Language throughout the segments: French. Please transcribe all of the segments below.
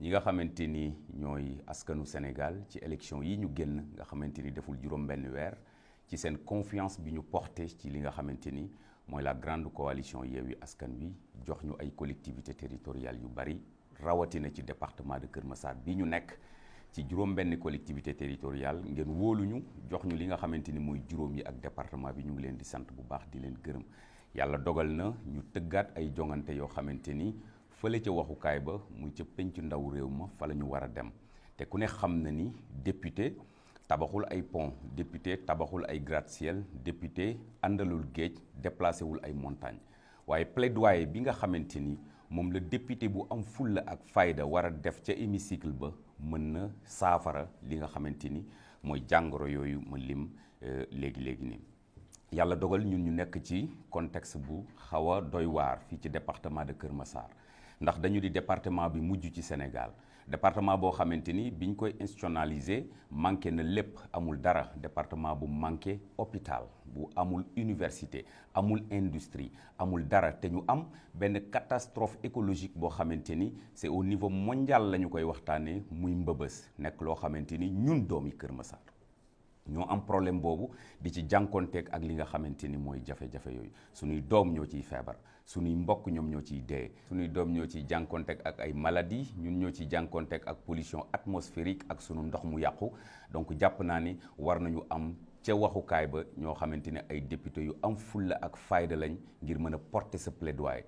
ñi nga xamante ni ñooy askanu Sénégal ci élection yi ñu génn nga xamante ni deful juróom benn weer ci seen confiance bi ñu porté ci li nga xamante ni mooy la grande coalition Yewwi Askan Wi jox ñu ay collectivités territoriales yu bari rawatina ci département de Kër Massar bi ñu nekk ci juróom benn collectivité territoriale ngeen wóoluñu jox ñu li nga xamante ni mooy juróom yi ak département bi ñu ngi leen di sant bu baax di leen gërëm. Yàlla dogal na ñu tëggaat ay jongante yoo xamante ni fële ca waxukaay ba muy ca pencu ndaw réew ma fa la ñu war a dem. Te ku ne xam na ni député tabaxul ay pont député tabaxul ay gratte-ciel député àndalul géej déplacé wul ay montagne. Waaye plaidoyer bi nga xamante ni moom la député bu am fulla ak fayda war a def ca hémicycle ba mën na saafara li nga xamante ni mooy jàngoro yooyu ma lim léegi-léegi nii. Yàlla dogal ñun ñu nekk ci contexte bu xaw a doy waar fii ci département de Kër Massar. Ndax dañu di département bi mujj ci Sénégal. Département boo xamante ni biñ koy institutionnaliser manqué na lépp amul dara. Département bu manqué hôpital. Bu amul université amul industrie amul dara. Te ñu am benn catastrophe écologique boo xamante ni c'est au niveau mondial la ñu koy waxtaanee muy mbëbës. Nekk loo xamante ni ñun doomi Kër Massar. Ñoo am problème boobu di ci jànkonteeg ak li nga xamante ni mooy jafe-jafe yooyu. Suñuy doom ñoo ciy pollution atmosphérique ak sunu ndox mu yàqu. Donc jàpp naa ni war nañu am ca député a plaidoyer.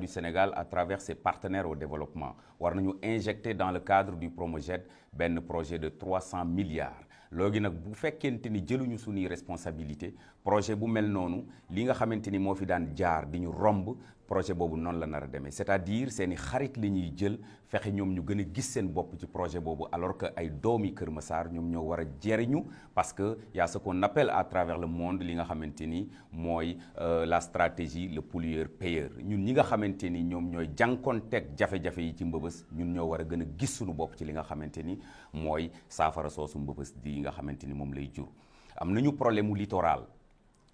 Du Sénégal à travers ses partenaires au développement war nañu injecter dans le cadre du Promojet benn projet de 300 milliards léegi nag bu fekkente ni jëluñu suñuy responsabilité projet bu mel noonu li nga xamante ni moo fi daan jaar di romb projet boobu noonu la nar a c'est-à-dire seeni xarit la ñuy jël fexe ñoom ñu gën a gis seen bopp ci projet boobu alors que ay doomi Kër Massar ñoom ñoo war a jeriñu parce que y a ce qu'on appelle à travers le monde li nga xamante ni mooy la stratégie le pollueur payeur ñun ñi nga xamante ni ñoom ñooy jànkonteeg jafe-jafe yi ci mbëbës ñun ñoo war a gën a gis suñu bopp ci li nga xamante ni mooy soosu mbëbës di nga xamante ni moom lay jur. Am nañu problème littoral.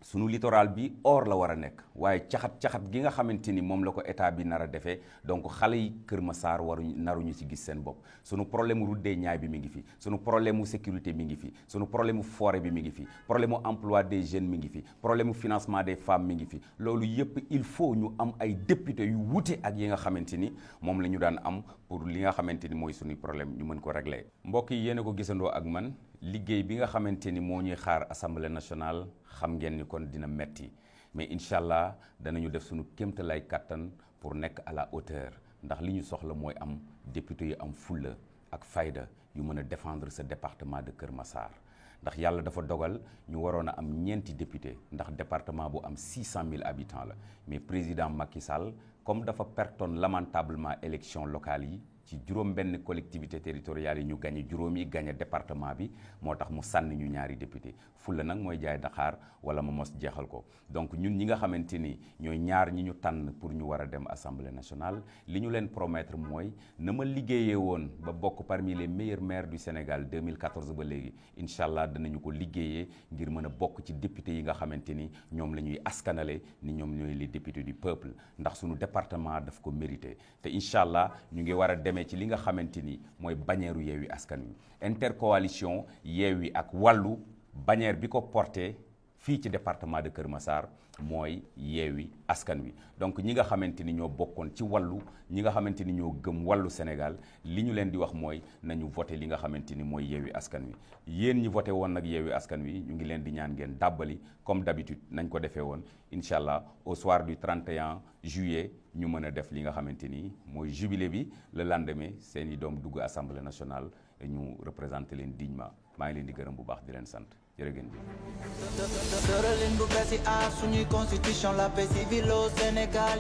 Sunu littoral bi or la war a nekk waaye caxat-caxat gi nga xamante ni moom la ko état bi nar a defee donc xale yi Kër naruñu ci gis seen bopp. Sunu problème route des Niayes bi mi ngi fi sunu problème sécurité mi ngi fi sunu problème mu forêt bi mi ngi fi problème emploi des jeunes mi ngi fi problème financement des femmes mi ngi fi. Loolu yëpp il faut ñu am ay député yu wute ak yi nga xamante ni moom la ñu daan am pour li nga xamante ni mooy problème ñu mën ko régler. Mbokk yi yéen ko gisandoo ak man liggéey bi nga xamante ni moo ñuy xaar assemblée nationale xam ngeen ni kon dina metti. Mais incha allah danañu def suñu kéemtalaay kàttan pour nekk à la hauteur. Ndax li ñu soxla mooy am député yu am fulla ak fayda yu mën a défendre ce département de Kër Massar. Ndax yàlla dafa dogal ñu waroon a am ñeenti député ndax département bu am 600 000 habitants la. Mais président Macky Sall comme dafa pertoon lamentablement élection locale yi ci juróom benn collectivité territoriale yi ñu gañe juróom yi gañe département bi moo tax mu sànni ñu ñaari député fulla nag mooy jaay Dakar wala ma mos jeexal ko donc ñun ñi nga xamante ni ñooy ñaar ñi ñu tànn pour ñu war dem assemblée nationale li ñu leen promettre mooy na ma liggéeyee woon ba bokk parmi les meilleurs maires du Sénégal 2014 ba léegi incha allah danañu ko liggéeyee ngir mën a bokk ci député yi nga ni ñoom la askanale ni ñoom ñooy les députés du peuple ndax suñu département daf ko mérité te incha allah ñu ngi war a ci li nga ni mooy Wi. Intercoalition Yewwi ak bannière bi fii ci département de Kër Massar mooy Yewwi Askan Wi. Donc ñi nga xamante ni ñoo bokkoon ci wàllu ñi nga xamante ni ñoo gëm wàllu Sénégal li ñu leen di wax mooy nañu voté li nga xamante ni mooy Yewwi Askan Wi. Yéen ñi voté woon nag Yewwi Askan Wi ñu ngi leen di ñaan ngeen dàbbali comme d'habitude nañ ko defee woon. Incha allah au soir du 31 juillet ñu mën a def li nga xamante ni mooy jubilé bi. Le lendemain seen i doom dugg assemblée nationale ñu représenté leen dignement. Maa ngi leen di gërëm bu baax di leen sant. Jërë ngeen jëf. Tëralin bu aar suñuy constitution. Sénégal